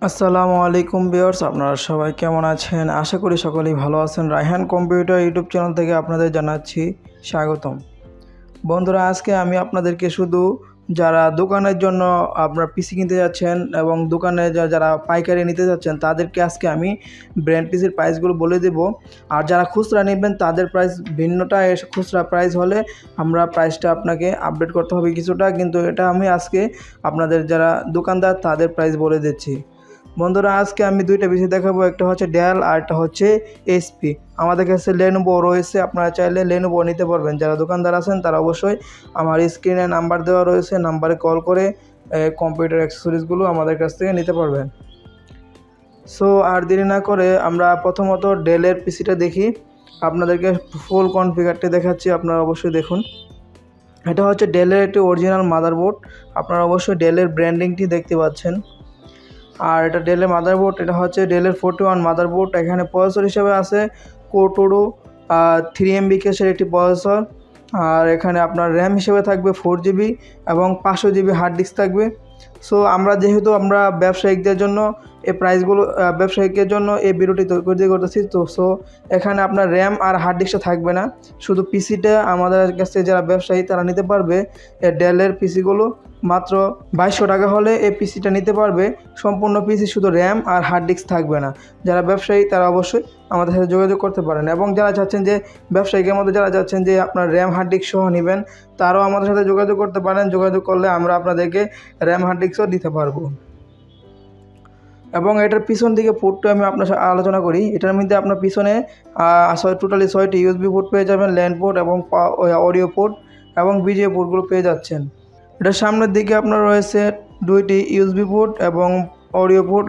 আসসালামু আলাইকুম বিয়ার্স আপনারা সবাই কেমন আছেন? আশা করি সকলেই ভালো আছেন। রায়হান কম্পিউটার ইউটিউব চ্যানেল থেকে আপনাদের জানাচ্ছি স্বাগতম। বন্ধুরা, আজকে আমি আপনাদেরকে শুধু যারা দোকানের জন্য আপনার পিসি কিনতে যাচ্ছেন এবং দোকানে যারা পাইকারি নিতে যাচ্ছেন, তাদেরকে আজকে আমি ব্র্যান্ড পিসির প্রাইসগুলো বলে দেব। আর যারা খুচরা নেবেন, তাদের প্রাইস ভিন্নটা এস- খুচরা প্রাইস হলে আমরা প্রাইসটা আপনাকে আপডেট করতে হবে কিছুটা। কিন্তু এটা আমি আজকে আপনাদের যারা দোকানদার, তাদের প্রাইস বলে দিচ্ছি। বন্ধুরা, আজকে আমি দুইটা পিসি দেখাবো। একটা হচ্ছে ডেল আর একটা হচ্ছে এসপি আমাদের কাছে লেনোভো রয়েছে, আপনারা চাইলে লেনোভো নিতে পারবেন। যারা দোকানদার আছেন, তারা অবশ্যই আমার স্ক্রিনে নাম্বার দেওয়া রয়েছে, নাম্বারে কল করে কম্পিউটার অ্যাক্সেসরিজগুলো আমাদের কাছ থেকে নিতে পারবেন। সো আর দেরি না করে আমরা প্রথমত ডেলের পিসিটা দেখি। আপনাদেরকে ফুল কনফিগারটি দেখাচ্ছি, আপনারা অবশ্যই দেখুন। এটা হচ্ছে ডেলের একটি অরিজিনাল মাদারবোর্ড আপনারা অবশ্যই ডেলের ব্র্যান্ডিংটি দেখতে পাচ্ছেন। আর এটা ডেলের মাদারবোর্ড এটা হচ্ছে ডেলের ফোর্টি ওয়ান মাদারবোর্ড এখানে প্রসেসর হিসেবে আছে কোটোরো থ্রি এম বিকেসের একটি প্রসেসর আর এখানে আপনার র্যাম হিসেবে থাকবে ফোর জিবি এবং পাঁচশো জিবি হার্ড ডিস্ক থাকবে। সো আমরা যেহেতু আমরা ব্যবসায়িকদের জন্য এই প্রাইসগুলো ব্যবসায়িকের জন্য এই ভিডিওটি তৈরি করতেছি, তো সো এখানে আপনার র্যাম আর হার্ড ডিস্কটা থাকবে না। শুধু পিসিটা আমাদের কাছে যারা ব্যবসায়ী, তারা নিতে পারবে ডেলের পিসিগুলো মাত্র বাইশশো টাকা হলে এই পিসিটা নিতে পারবে। সম্পূর্ণ পিসি শুধু র্যাম আর হার্ড ডিস্ক থাকবে না। যারা ব্যবসায়ী, তারা অবশ্যই আমাদের সাথে যোগাযোগ করতে পারেন। এবং যারা চাচ্ছেন যে ব্যবসায়িকের মধ্যে যারা চাচ্ছেন যে আপনার র্যাম হার্ড ডিস্ক সহ নেবেন, তারাও আমাদের সাথে যোগাযোগ করতে পারেন। যোগাযোগ করলে আমরা আপনাদেরকে র্যাম হার্ড ডিস্কও দিতে পারব। এবং এটার পিছন দিকে পোর্টটা আমি আপনার সাথে আলোচনা করি। এটার মধ্যে আপনার পিছনে টোটালি ছয়টি ইউএসবি পোর্ট পেয়ে যাবেন ল্যান্ড পোর্ট এবং অডিও পোর্ট এবং বিজিএ পোর্টগুলো পেয়ে যাচ্ছেন। এটার সামনের দিকে আপনার রয়েছে দুইটি ইউএসবি পোর্ট এবং অডিও পোর্ট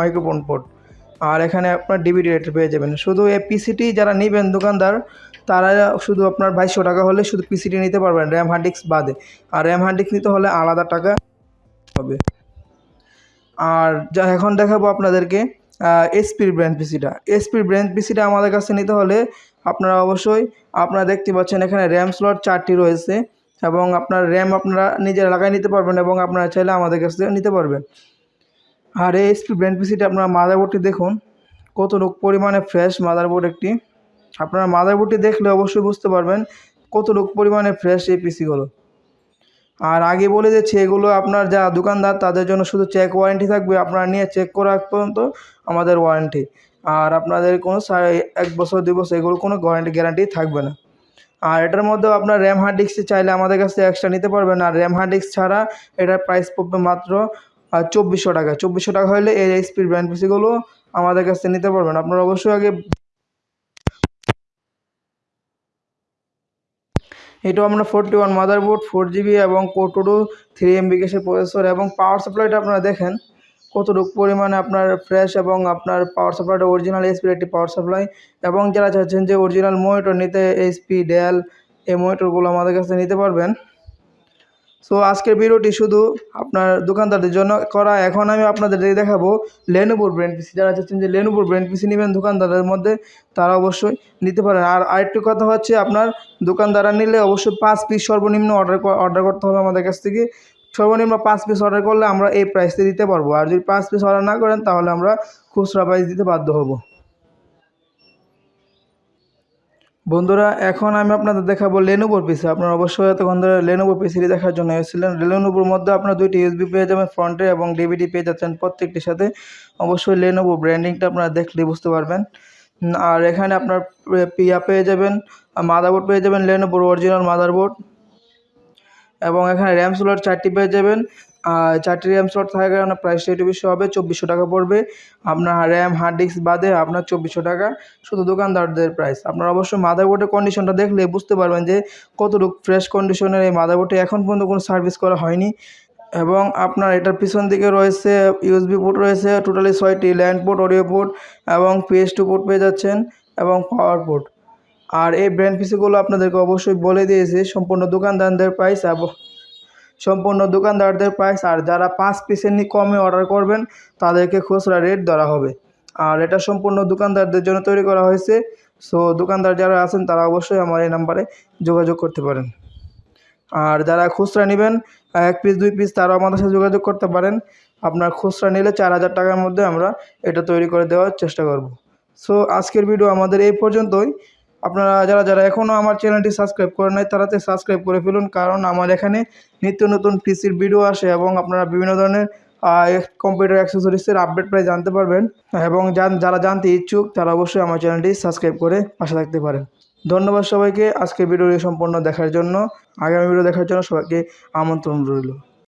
মাইক্রোফোন পোর্ট আর এখানে আপনার ডিভিডি রেটে পেয়ে যাবেন। শুধু এই পিসিটি যারা নেবেন দোকানদার, তারা শুধু আপনার বাইশশো টাকা হলে শুধু পিসিটি নিতে পারবেন র্যাম হার্ড ডিস্ক বাদে। আর র্যাম হার্ড ডিস্ক নিতে হলে আলাদা টাকা হবে। আর যা এখন দেখাবো আপনাদেরকে এসপির ব্র্যান্ড পিসিটা এসপির ব্র্যান্ড পিসিটা আমাদের কাছে নিতে হলে আপনারা অবশ্যই, আপনারা দেখতে পাচ্ছেন এখানে র্যাম স্লট চারটি রয়েছে। এবং আপনার র্যাম আপনারা নিজেরা লাগাই নিতে পারবেন এবং আপনারা চাইলে আমাদের কাছ থেকে নিতে পারবেন। আর এই এসপি ব্র্যান্ড পিসিটা আপনারা মাদারবোর্ডটি দেখুন, কত পরিমাণে ফ্রেশ মাদারবোর্ড একটি। আপনারা মাদারবোর্ডটি দেখলে অবশ্যই বুঝতে পারবেন কত পরিমাণে ফ্রেশ এই পিসিগুলো আর আগে বলে দিচ্ছি, এগুলো আপনার যা দোকানদার, তাদের জন্য শুধু চেক ওয়ারেন্টি থাকবে। আপনারা নিয়ে চেক করা পর্যন্ত আমাদের ওয়ারেন্টি আর আপনাদের কোনো এক বছর, দুই বছর এগুলো কোনো গ্যারান্টি থাকবে না। আর এটার মধ্যেও আপনার র্যাম হার্ড ডিস্ক চাইলে আমাদের কাছে এক্সট্রা নিতে পারবেন। আর র্যাম হার্ড ডিস্ক ছাড়া এটার প্রাইস পড়বে মাত্র চব্বিশশো টাকা। চব্বিশশো টাকা হলে এই এইচপির ব্র্যান্ড পিসিগুলো আমাদের কাছে নিতে পারবেন। আপনারা অবশ্যই আগে এটাও আমরা forty one motherboard four GB এবং কোটোরো থ্রি এম বিকেসের প্রসেসর এবং পাওয়ার সাপ্লাইটা আপনারা দেখেন। কতটুকু পরিমাণে আপনার ফ্রেশ এবং আপনার পাওয়ার সাপ্লাইটা অরিজিনাল এসপির একটি পাওয়ার সাপ্লাই এবং যারা চাচ্ছেন যে অরিজিনাল মনিটর নিতে এইচপি ডেল এই মনিটরগুলো আমাদের কাছে নিতে পারবেন। সো আজকের ভিডিওটি শুধু আপনার দোকানদারদের জন্য করা। এখন আমি আপনাদের দেখাবো লেনুপুর ব্র্যান্ড পিসি যারা চাচ্ছেন যে লেনুপুর ব্র্যান্ড পিসি নেবেন দোকানদারের মধ্যে, তারা অবশ্যই নিতে পারেন। আর আরেকটি কথা হচ্ছে, আপনার দোকানদাররা নিলে অবশ্যই পাঁচ পিস সর্বনিম্ন অর্ডার অর্ডার করতে হবে আমাদের কাছ থেকে। সর্বনিম্ন পাঁচ পিস অর্ডার করলে আমরা এই প্রাইসে দিতে পারব। আর যদি পাঁচ পিস অর্ডার না করেন, তাহলে আমরা খুচরা প্রাইস দিতে বাধ্য হব। বন্ধুরা, এখন আমি আপনাদের দেখাবো লেনোভোর পিসি আপনারা অবশ্যই এতক্ষণ ধরে লেনোভো পিসিটি দেখার জন্য এসেছিলেন। লেনোভোর মধ্যে আপনার দুইটি ইউএসবি পেয়ে যাবেন ফ্রন্টে এবং ডিভিডি পেয়ে যাচ্ছেন প্রত্যেকটির সাথে। অবশ্যই লেনোভো ব্র্যান্ডিংটা আপনারা দেখলেই বুঝতে পারবেন। আর এখানে আপনার পিয়া পেয়ে যাবেন মাদারবোর্ড পেয়ে যাবেন লেনোভোর অরিজিনাল মাদারবোর্ড এবং এখানে র্যাম স্লট চারটি পেয়ে যাবেন। আর চারটি র্যাম স্লট থাকার কারণে প্রাইসটা একটু বেশি হবে, চব্বিশশো টাকা পড়বে। আপনার র্যাম হার্ড ডিস্ক বাদে আপনার চব্বিশশো টাকা শুধু দোকানদারদের প্রাইস আপনারা অবশ্যই মাদারবোর্ডের কন্ডিশনটা দেখলে বুঝতে পারবেন যে কতটুকু ফ্রেশ কন্ডিশনের এই মাদারবোর্ডে এখন পর্যন্ত কোনো সার্ভিস করা হয়নি। এবং আপনার এটার পিছন দিকে রয়েছে ইউএসবি পোর্ট রয়েছে টোটালি ছয়টি ল্যান্ড পোর্ট অডিও পোর্ট এবং পিএস টু পোর্ট পেয়ে যাচ্ছেন এবং পাওয়ার পোর্ট আর এই ব্র্যান্ড পিসিগুলো আপনাদেরকে অবশ্যই বলে দিয়েছি, সম্পূর্ণ দোকানদারদের প্রাইস সম্পূর্ণ দোকানদারদের প্রাইস আর যারা পাঁচ পিসের নি কমে অর্ডার করবেন, তাদেরকে খুচরা রেট ধরা হবে। আর এটা সম্পূর্ণ দোকানদারদের জন্য তৈরি করা হয়েছে সো দোকানদার যারা আছেন, তারা অবশ্যই আমার এই নাম্বারে যোগাযোগ করতে পারেন। আর যারা খুচরা নেবেন, এক পিস দুই পিস তারাও আমাদের সাথে যোগাযোগ করতে পারেন। আপনার খুচরা নিলে চার হাজার টাকার মধ্যে আমরা এটা তৈরি করে দেওয়ার চেষ্টা করব। সো আজকের ভিডিও আমাদের এই পর্যন্তই। আপনারা যারা যারা এখনও আমার চ্যানেলটি সাবস্ক্রাইব করেন নাই তারা সাবস্ক্রাইব করে ফেলুন, কারণ আমার এখানে নিত্য নতুন পিসির ভিডিও আসে এবং আপনারা বিভিন্ন ধরনের কম্পিউটার অ্যাক্সেসরিজের আপডেট প্রায় জানতে পারবেন। এবং যারা জানতে ইচ্ছুক, তারা অবশ্যই আমার চ্যানেলটি সাবস্ক্রাইব করে পাশে থাকতে পারেন। ধন্যবাদ সবাইকে আজকের ভিডিওটি সম্পূর্ণ দেখার জন্য। আগামী ভিডিও দেখার জন্য সবাইকে আমন্ত্রণ রইল।